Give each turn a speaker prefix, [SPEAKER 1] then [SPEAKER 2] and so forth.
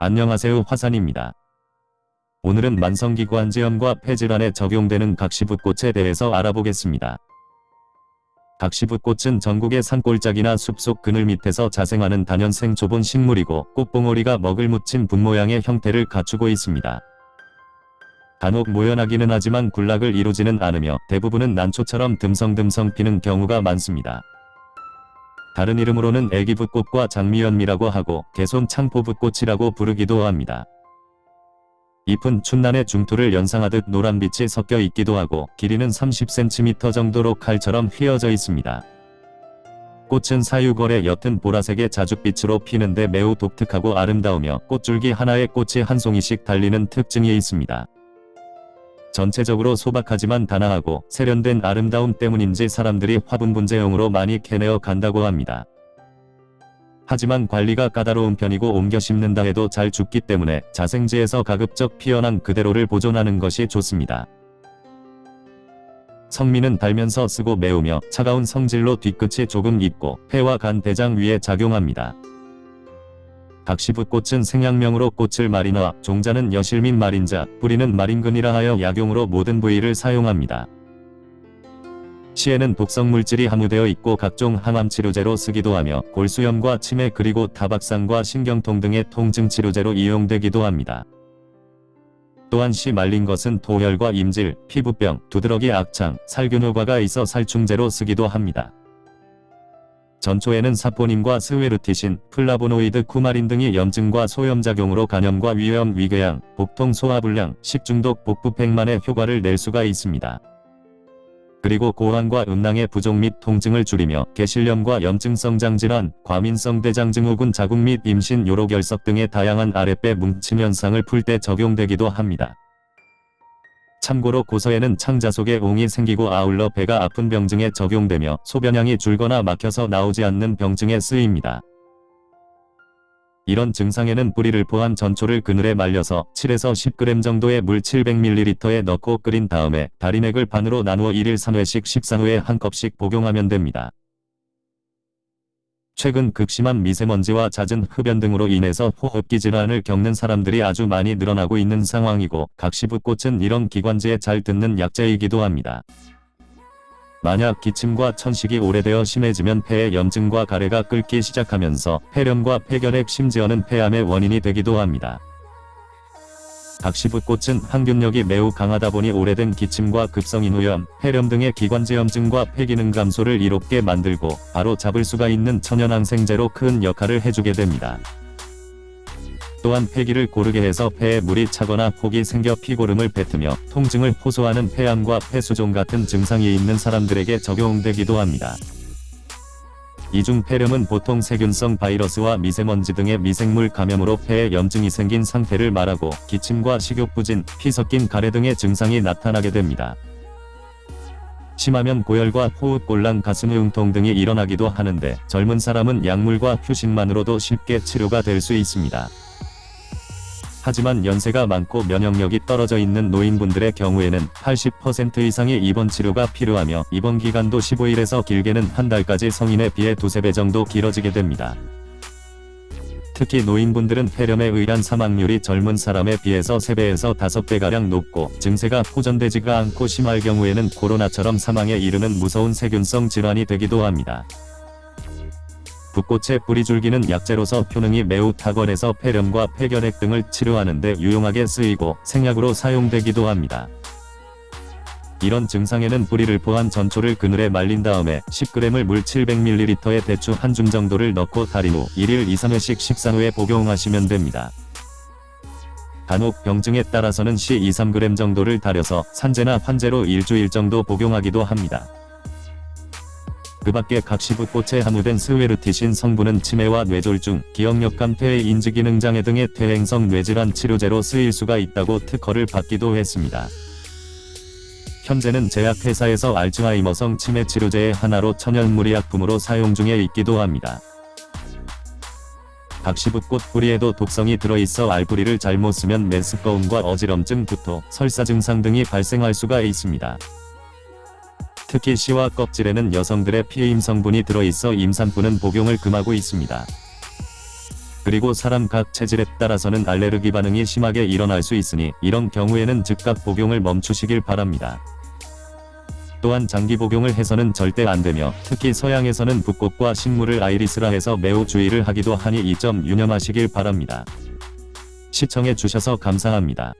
[SPEAKER 1] 안녕하세요 화산입니다. 오늘은 만성기관지염과 폐질환에 적용되는 각시붓꽃에 대해서 알아보겠습니다. 각시붓꽃은 전국의 산골짜기나 숲속 그늘 밑에서 자생하는 단연생 좁은 식물이고 꽃봉오리가 먹을 묻힌 분 모양의 형태를 갖추고 있습니다. 간혹 모연하기는 하지만 군락을 이루지는 않으며 대부분은 난초처럼 듬성듬성 피는 경우가 많습니다. 다른 이름으로는 애기붓꽃과 장미연미라고 하고 개손 창포붓꽃이라고 부르기도 합니다. 잎은 춘난의 중투를 연상하듯 노란빛이 섞여 있기도 하고 길이는 30cm 정도로 칼처럼 휘어져 있습니다. 꽃은 사유걸의 옅은 보라색의 자줏빛으로 피는데 매우 독특하고 아름다우며 꽃줄기 하나에 꽃이 한 송이씩 달리는 특징이 있습니다. 전체적으로 소박하지만 단아하고 세련된 아름다움 때문인지 사람들이 화분 분재용으로 많이 캐내어 간다고 합니다. 하지만 관리가 까다로운 편이고 옮겨 심는다 해도 잘 죽기 때문에 자생지에서 가급적 피어난 그대로를 보존하는 것이 좋습니다. 성미는 달면서 쓰고 매우며 차가운 성질로 뒤끝이 조금 있고 폐와 간 대장 위에 작용합니다. 각시붓꽃은 생양명으로 꽃을 마리나 종자는 여실 및 마린자, 뿌리는 마린근이라 하여 약용으로 모든 부위를 사용합니다. 씨에는 독성물질이 함유되어 있고 각종 항암치료제로 쓰기도 하며 골수염과 치매 그리고 타박상과 신경통 등의 통증치료제로 이용되기도 합니다. 또한 씨 말린 것은 도혈과 임질, 피부병, 두드러기 악창, 살균 효과가 있어 살충제로 쓰기도 합니다. 전초에는 사포닌과 swertisin, 플라보노이드 쿠마린 등이 염증과 소염작용으로 간염과 위염 위궤양, 복통 소화불량, 식중독 복부팽만의 효과를 낼 수가 있습니다. 그리고 고환과 음낭의 부종 및 통증을 줄이며 게실염과 염증성 장질환, 과민성 대장증후군 자궁 및 임신 요로 결석 등의 다양한 아랫배 뭉침 현상을 풀 때 적용되기도 합니다. 참고로 고서에는 창자 속에 옹이 생기고 아울러 배가 아픈 병증에 적용되며 소변량이 줄거나 막혀서 나오지 않는 병증에 쓰입니다. 이런 증상에는 뿌리를 포함 전초를 그늘에 말려서 7에서 10g 정도의 물 700ml에 넣고 끓인 다음에 다린 액을 반으로 나누어 1일 3회씩 식사 후에 한 컵씩 복용하면 됩니다. 최근 극심한 미세먼지와 잦은 흡연 등으로 인해서 호흡기 질환을 겪는 사람들이 아주 많이 늘어나고 있는 상황이고 각시붓꽃은 이런 기관지에 잘 듣는 약재이기도 합니다. 만약 기침과 천식이 오래되어 심해지면 폐의 염증과 가래가 끓기 시작하면서 폐렴과 폐결핵 심지어는 폐암의 원인이 되기도 합니다. 각시붓꽃은 항균력이 매우 강하다 보니 오래된 기침과 급성인후염, 폐렴 등의 기관지염증과 폐기능 감소를 이롭게 만들고 바로 잡을 수가 있는 천연항생제로 큰 역할을 해주게 됩니다. 또한 폐기를 고르게 해서 폐에 물이 차거나 폭이 생겨 피고름을 뱉으며 통증을 호소하는 폐암과 폐수종 같은 증상이 있는 사람들에게 적용되기도 합니다. 이중 폐렴은 보통 세균성 바이러스와 미세먼지 등의 미생물 감염으로 폐에 염증이 생긴 상태를 말하고 기침과 식욕부진, 피 섞인 가래 등의 증상이 나타나게 됩니다. 심하면 고열과 호흡곤란 가슴 응통 등이 일어나기도 하는데 젊은 사람은 약물과 휴식만으로도 쉽게 치료가 될 수 있습니다. 하지만 연세가 많고 면역력이 떨어져 있는 노인분들의 경우에는 80% 이상의 입원 치료가 필요하며 입원 기간도 15일에서 길게는 한 달까지 성인에 비해 두세 배 정도 길어지게 됩니다. 특히 노인분들은 폐렴에 의한 사망률이 젊은 사람에 비해서 3배에서 5배가량 높고 증세가 호전되지가 않고 심할 경우에는 코로나처럼 사망에 이르는 무서운 세균성 질환이 되기도 합니다. 붓꽃의 뿌리줄기는 약재로서 효능이 매우 탁월해서 폐렴과 폐결핵 등을 치료하는 데 유용하게 쓰이고 생약으로 사용되기도 합니다. 이런 증상에는 뿌리를 포함 전초를 그늘에 말린 다음에 10g을 물 700ml에 대추 한 줌 정도를 넣고 달인 후 1일 2-3회씩 식사 후에 복용하시면 됩니다. 간혹 병증에 따라서는 시 2-3g 정도를 달여서 산재나 환재로 일주일 정도 복용하기도 합니다. 그 밖에 각시붓꽃에 함유된 스웨르티신 성분은 치매와 뇌졸중, 기억력감 폐의 인지기능장애 등의 퇴행성 뇌질환 치료제로 쓰일 수가 있다고 특허를 받기도 했습니다. 현재는 제약회사에서 알츠하이머성 치매 치료제의 하나로 천연무리약품으로 사용 중에 있기도 합니다. 각시붓꽃 뿌리에도 독성이 들어있어 알뿌리를 잘못 쓰면 메스꺼움과 어지럼증, 구토, 설사 증상 등이 발생할 수가 있습니다. 특히 씨와 껍질에는 여성들의 피임 성분이 들어있어 임산부는 복용을 금하고 있습니다. 그리고 사람 각 체질에 따라서는 알레르기 반응이 심하게 일어날 수 있으니 이런 경우에는 즉각 복용을 멈추시길 바랍니다. 또한 장기 복용을 해서는 절대 안되며 특히 서양에서는 붓꽃과 식물을 아이리스라 해서 매우 주의를 하기도 하니 이 점 유념하시길 바랍니다. 시청해 주셔서 감사합니다.